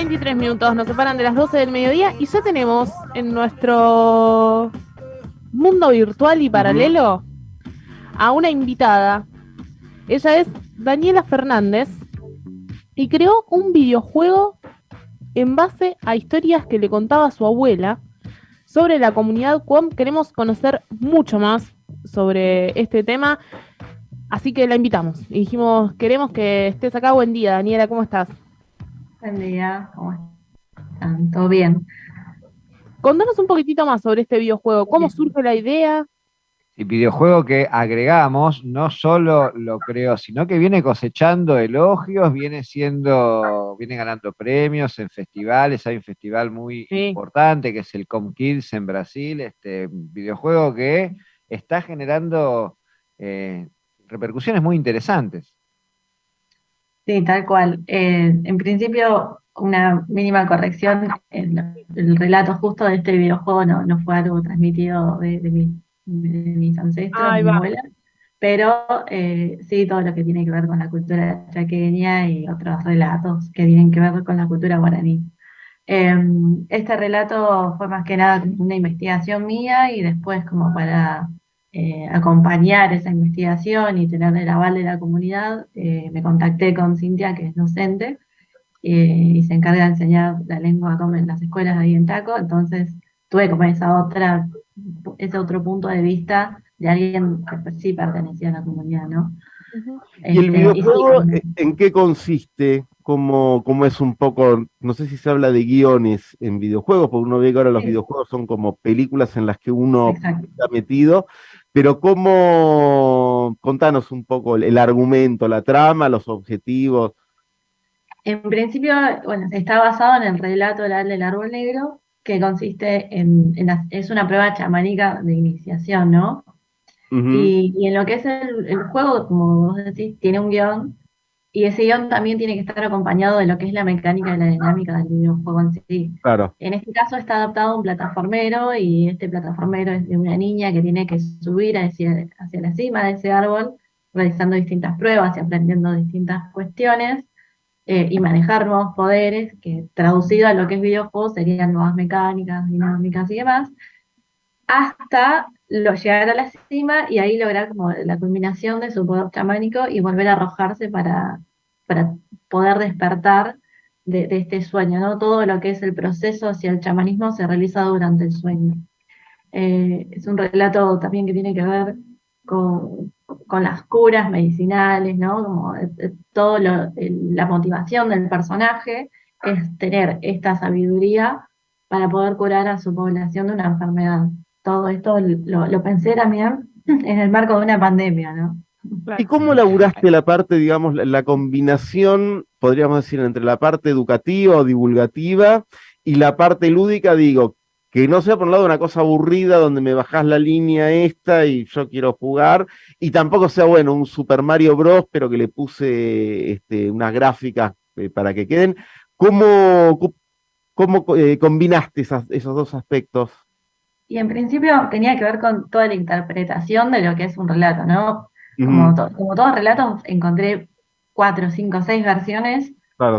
23 minutos nos separan de las 12 del mediodía y ya tenemos en nuestro mundo virtual y paralelo a una invitada. Ella es Daniela Fernández y creó un videojuego en base a historias que le contaba su abuela sobre la comunidad QOM. Queremos conocer mucho más sobre este tema, así que la invitamos. Y dijimos, queremos que estés acá. Buen día, Daniela, ¿cómo estás? Buen día, ¿cómo están? ¿Todo bien? Contanos un poquitito más sobre este videojuego. ¿Cómo surge la idea? El videojuego que agregamos no solo lo creó, sino que viene cosechando elogios, viene siendo, viene ganando premios en festivales, hay un festival muy importante que es el ComKids en Brasil, este videojuego que está generando eh, repercusiones muy interesantes. Sí, tal cual. Eh, en principio, una mínima corrección, el, relato justo de este videojuego no, no fue algo transmitido de, mis ancestros, de mi abuela, pero eh, sí todo lo que tiene que ver con la cultura chaqueña y otros relatos que tienen que ver con la cultura guaraní. Em, este relato fue más que nada una investigación mía y después como para eh, acompañar esa investigación y tener el aval de la comunidad, eh, me contacté con Cintia, que es docente, eh, y se encarga de enseñar la lengua como en las escuelas de ahí en Taco, entonces tuve como esa otra, ese otro punto de vista de alguien que pues sí pertenecía a la comunidad, ¿no? ¿Y el este, videojuego en qué consiste? ¿Cómo, ¿Cómo, es un poco, no sé si se habla de guiones en videojuegos, porque uno ve que ahora los videojuegos son como películas en las que uno está metido, pero cómo, contanos un poco el, argumento, la trama, los objetivos. En principio, bueno, está basado en el relato del árbol negro, que consiste en, es una prueba chamánica de iniciación, ¿no? y, en lo que es el, el, juego, como vos decís, tiene un guion y ese guion también tiene que estar acompañado de lo que es la mecánica y la dinámica del videojuego en sí. Claro. En este caso está adaptado a un plataformero y este plataformero es de una niña que tiene que subir hacia, hacia la cima de ese árbol, realizando distintas pruebas y aprendiendo distintas cuestiones, eh, y manejar nuevos poderes, que traducido a lo que es videojuego serían nuevas mecánicas, dinámicas y demás, hasta lo, llegar a la cima y ahí lograr como la culminación de su poder chamánico y volver a arrojarse para, para poder despertar de, este sueño, ¿no? Todo lo que es el proceso hacia el chamanismo se realiza durante el sueño. Eh, es un relato también que tiene que ver con, las curas medicinales, ¿no? Como todo la motivación del personaje es tener esta sabiduría para poder curar a su población de una enfermedad todo esto lo, pensé también en el marco de una pandemia, ¿no? ¿Y cómo laburaste la parte, digamos, la, combinación, podríamos decir, entre la parte educativa o divulgativa y la parte lúdica, digo, que no sea por un lado una cosa aburrida donde me bajás la línea esta y yo quiero jugar, y tampoco sea, bueno, un Super Mario Bros, pero que le puse este, unas gráficas eh, para que queden. ¿Cómo, cómo eh, combinaste esos dos aspectos? Y en principio tenía que ver con toda la interpretación de lo que es un relato, ¿no? Como, como todos relatos, encontré cuatro, cinco, seis versiones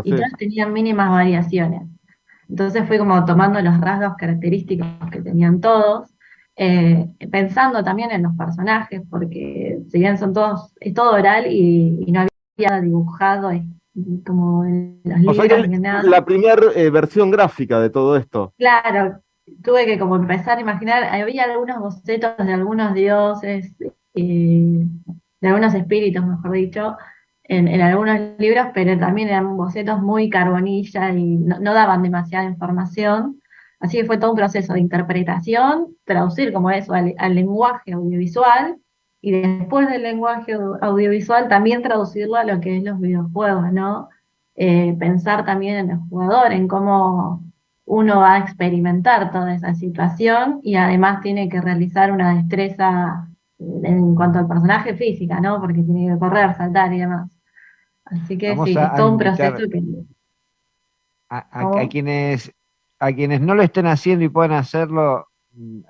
y todas tenían mínimas variaciones. Entonces fui como tomando los rasgos característicos que tenían todos, eh, pensando también en los personajes, porque si bien son todos, es todo oral y, no había dibujado como en los libros ni nada. La primera eh, versión gráfica de todo esto. Claro, tuve que como empezar a imaginar, había algunos bocetos de algunos dioses, eh, de algunos espíritus, mejor dicho, en, algunos libros, pero también eran bocetos muy carbonilla y no, daban demasiada información. Así que fue todo un proceso de interpretación, traducir como eso al, lenguaje audiovisual, y después del lenguaje audiovisual también traducirlo a lo que es los videojuegos, ¿no? Eh, pensar también en el jugador, en cómo uno va a experimentar toda esa situación y además tiene que realizar una destreza en cuanto al personaje física, ¿no? Porque tiene que correr, saltar y demás. Así que sí, es todo un proceso que... A, quienes, a quienes no lo estén haciendo y puedan hacerlo,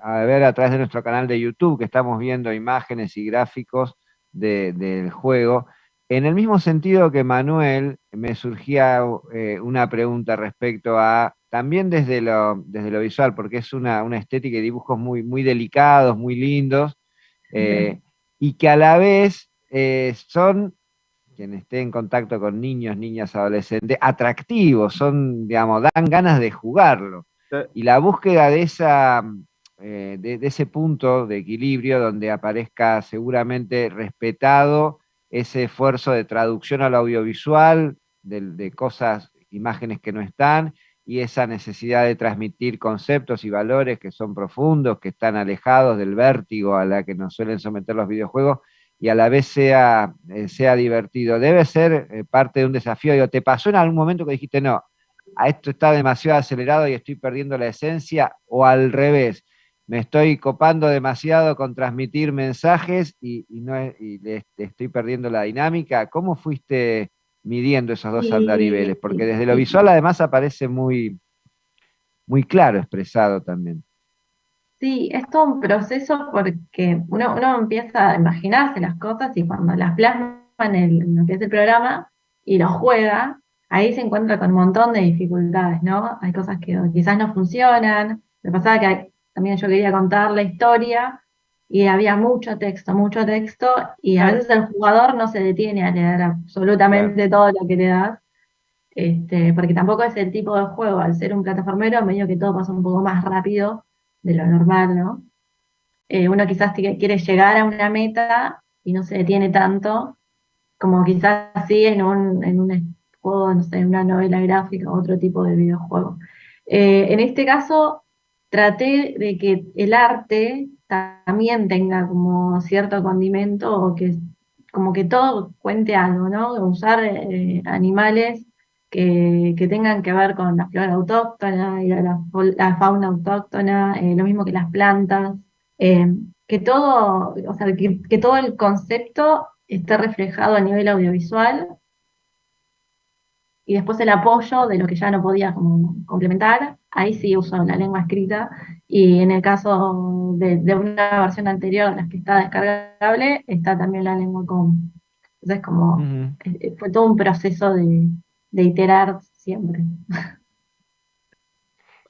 a ver a través de nuestro canal de YouTube, que estamos viendo imágenes y gráficos del juego, En el mismo sentido que Manuel, me surgía eh, una pregunta respecto a, también desde lo, desde lo visual, porque es una, estética y dibujos muy, muy delicados, muy lindos, eh, y que a la vez eh, son, quien esté en contacto con niños, niñas, adolescentes, atractivos, son, digamos, dan ganas de jugarlo. Y la búsqueda de esa, de, ese punto de equilibrio donde aparezca seguramente respetado ese esfuerzo de traducción al audiovisual, de, cosas, imágenes que no están, y esa necesidad de transmitir conceptos y valores que son profundos, que están alejados del vértigo a la que nos suelen someter los videojuegos, y a la vez sea, eh, sea divertido. Debe ser eh, parte de un desafío. Digo, ¿te pasó en algún momento que dijiste, no, a esto está demasiado acelerado y estoy perdiendo la esencia? O al revés, me estoy copando demasiado con transmitir mensajes y, no estoy perdiendo la dinámica. ¿Cómo fuiste midiendo esos dos andariveles? Porque desde lo visual además aparece muy, muy claro expresado también. Sí, es todo un proceso porque uno, uno empieza a imaginarse las cosas y cuando las plasma en, lo que es el programa y lo juega, ahí se encuentra con un montón de dificultades, ¿no? Hay cosas que quizás no funcionan. Me pasaba que también yo quería contar la historia y había mucho texto, mucho texto, y a veces el jugador no se detiene a leer absolutamente todo lo que le das, este, porque tampoco es el tipo de juego, al ser un plataformero, medio que todo pasa un poco más rápido de lo normal, ¿no? Eh, uno quizás quiere llegar a una meta y no se detiene tanto, como quizás sí en un, en un juego, no sé, en una novela gráfica o otro tipo de videojuego. Eh, en este caso, traté de que el arte también tenga como cierto condimento o que como que todo cuente algo, ¿no? Usar eh, animales que, tengan que ver con la flora autóctona y la, fauna autóctona, eh, lo mismo que las plantas, eh, que todo, o sea, que todo el concepto esté reflejado a nivel audiovisual y después el apoyo de lo que ya no podía complementar, ahí sí uso la lengua escrita, y en el caso de, una versión anterior, de las que está descargable, está también la lengua común. Entonces como fue todo un proceso de, iterar siempre.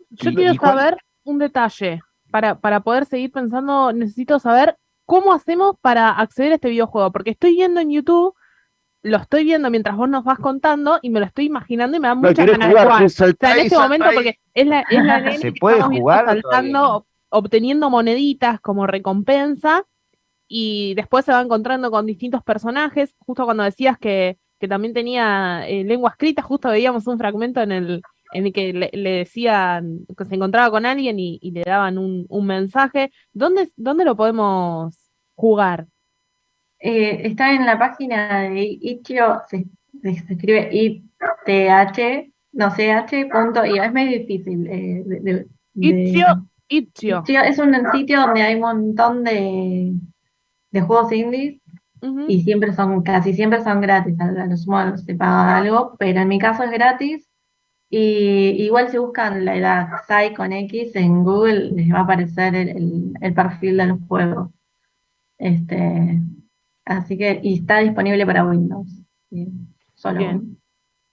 Yo quiero saber un detalle, para, para poder seguir pensando, necesito saber cómo hacemos para acceder a este videojuego, porque estoy viendo en YouTube lo estoy viendo mientras vos nos vas contando y me lo estoy imaginando y me da mucha ganas de jugar. O sea, en este momento, porque es la, es la ¿Se puede jugar saltando, obteniendo moneditas como recompensa y después se va encontrando con distintos personajes. Justo cuando decías que, que también tenía eh, lengua escrita, justo veíamos un fragmento en el, en el que le, decían que se encontraba con alguien y, le daban un, un mensaje. ¿Dónde, ¿Dónde lo podemos jugar? Eh, está en la página de Itch.io, se, escribe ITH, no sé, H.io, es medio difícil. Eh, Itch.io. Es un sitio donde hay un montón de, de juegos indies y siempre son, casi siempre son gratis, a los modos se paga algo, pero en mi caso es gratis. Y igual si buscan la edad Psy con X en Google, les va a aparecer el, el perfil de los juegos. Este, Así que, y está disponible para Windows. Solo.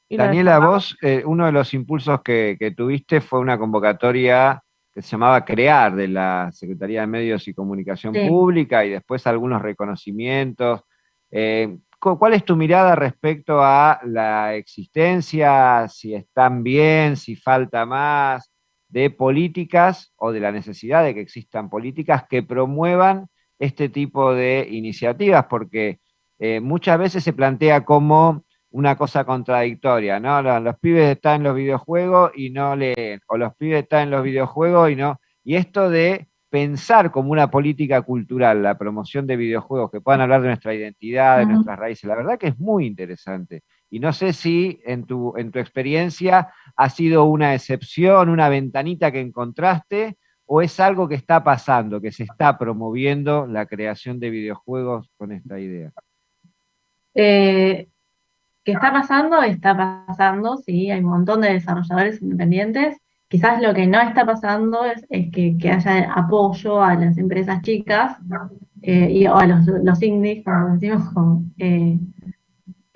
Daniela, vos, eh, uno de los impulsos que, tuviste fue una convocatoria que se llamaba CREAR de la Secretaría de Medios y Comunicación Pública y después algunos reconocimientos. Eh, ¿Cuál es tu mirada respecto a la existencia, si están bien, si falta más, de políticas o de la necesidad de que existan políticas que promuevan este tipo de iniciativas, porque eh, muchas veces se plantea como una cosa contradictoria, ¿no? Los, pibes están en los videojuegos y no leen, o los pibes están en los videojuegos y no. Y esto de pensar como una política cultural la promoción de videojuegos que puedan hablar de nuestra identidad, de nuestras raíces, la verdad que es muy interesante. Y no sé si en tu, en tu experiencia ha sido una excepción, una ventanita que encontraste, o es algo que está pasando, que se está promoviendo la creación de videojuegos con esta idea? Eh, ¿Qué está pasando? Está pasando, sí, hay un montón de desarrolladores independientes. Quizás lo que no está pasando es, que, haya apoyo a las empresas chicas eh, y, o a los, indies, como decimos, eh,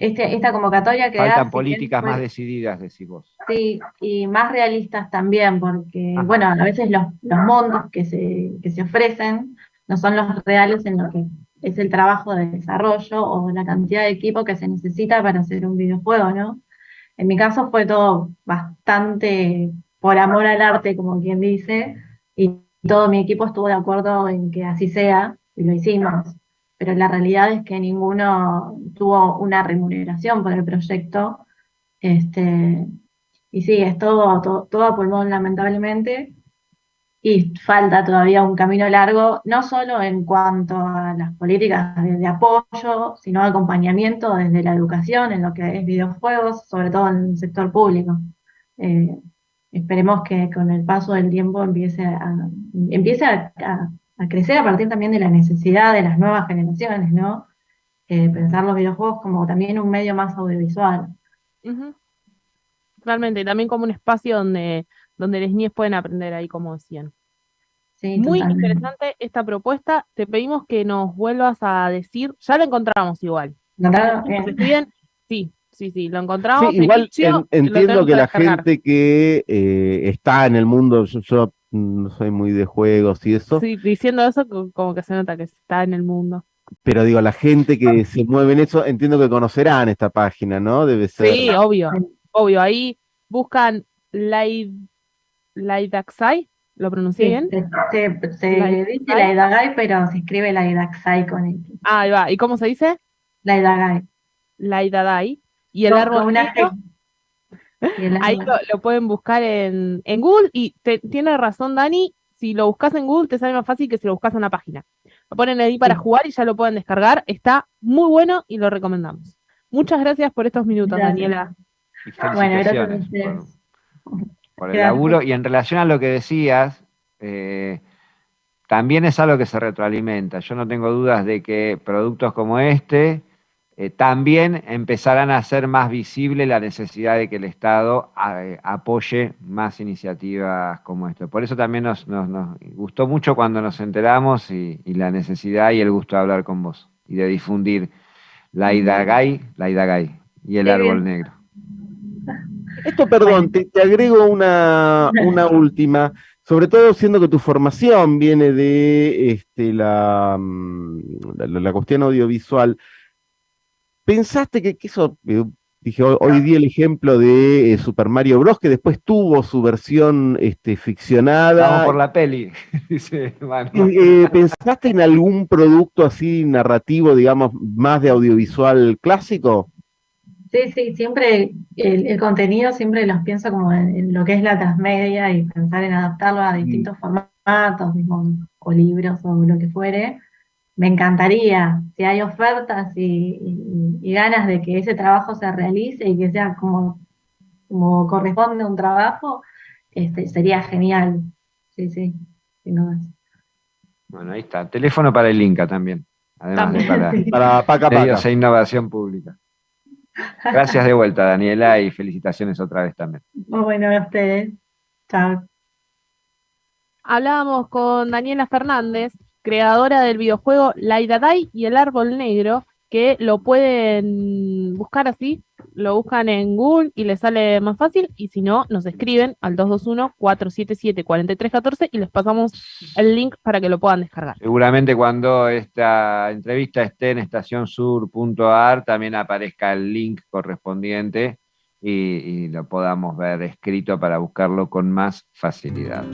este, esta convocatoria que Faltan políticas más decididas, decís vos. Sí, y más realistas también, porque, bueno, a veces los, los montos que se, que se ofrecen no son los reales en lo que es el trabajo de desarrollo o la cantidad de equipo que se necesita para hacer un videojuego, ¿no? En mi caso fue todo bastante por amor al arte, como quien dice, y todo mi equipo estuvo de acuerdo en que así sea, y lo hicimos. Pero la realidad es que ninguno tuvo una remuneración por el proyecto. Este, y sí, es todo, todo, todo a pulmón, lamentablemente y falta todavía un camino largo, no solo en cuanto a las políticas de, apoyo, sino acompañamiento desde la educación en lo que es videojuegos, sobre todo en el sector público. Eh, esperemos que con el paso del tiempo empiece a, empiece a, crecer a partir también de la necesidad de las nuevas generaciones, ¿no? Eh, pensar los videojuegos como también un medio más audiovisual. Realmente, y también como un espacio donde donde las niñas pueden aprender ahí, como decían. Muy interesante esta propuesta. Te pedimos que nos vuelvas a decir, ya lo encontramos igual. Sí, sí, sí, lo encontramos. igual entiendo que la gente que eh, está en el mundo, yo, no soy muy de juegos y eso. Sí, diciendo eso como que se nota que está en el mundo. Pero digo, la gente que se mueve en eso, entiendo que conocerán esta página, ¿no? Debe ser. Sí, obvio, obvio. Ahí buscan live Laidaxai, ¿lo pronuncié bien? Se, se, dice Laidagai, pero se escribe Laidaxai con X. Ah, ahí va. ¿Y cómo se dice? Laidagai. Laidadai. ¿Y el árbol una Ahí lo, pueden buscar en, en Google y tiene razón Dani, si lo buscas en Google te sale más fácil que si lo buscas en una página. Lo ponen ahí para jugar y ya lo pueden descargar. Está muy bueno y lo recomendamos. Muchas gracias por estos minutos, Daniela. Bueno, gracias por el laburo. Y en relación a lo que decías, eh, también es algo que se retroalimenta. Yo no tengo dudas de que productos como este eh, también empezarán a hacer más visible la necesidad de que el Estado eh, apoye más iniciativas como esto. Por eso también nos, gustó mucho cuando nos enteramos y, la necesidad y el gusto de hablar con vos y de difundir la Idagay, la Idagay y el árbol negro. Esto, perdón, te, agrego una, última, sobre todo siendo que tu formación viene de este, la, mm, la, cuestión audiovisual. ¿Pensaste que, eso, eh, dije, hoy, di el ejemplo de eh, Super Mario Bros., que después tuvo su versión este, ficcionada. Vamos por la peli, dice eh, ¿Pensaste en algún producto así narrativo, digamos, más de audiovisual clásico? Sí, sí, siempre el, contenido siempre los pienso como en, lo que es la transmedia y pensar en adaptarlo a distintos formatos, o libros o lo que fuere. Me encantaría, si hay ofertas y, ganas de que ese trabajo se realice y que sea como, como corresponde un trabajo, este, sería genial. Sí, sí, sin dudas. Bueno, ahí está. Teléfono para el Inca también. Además de para, para Paca, e innovación pública. Gracias de vuelta, Daniela, y felicitaciones otra vez también. Muy bueno a ustedes. Chao. Hablábamos con Daniela Fernández, creadora del videojuego La Idadai y el Árbol Negro, que lo pueden buscar así, lo buscan en Google y les sale más fácil, y si no, nos escriben al 221-477-4314 y les pasamos el link para que lo puedan descargar. Seguramente cuando esta entrevista esté en estacionsur.ar también aparezca el link correspondiente y lo podamos ver escrito para buscarlo con más facilidad.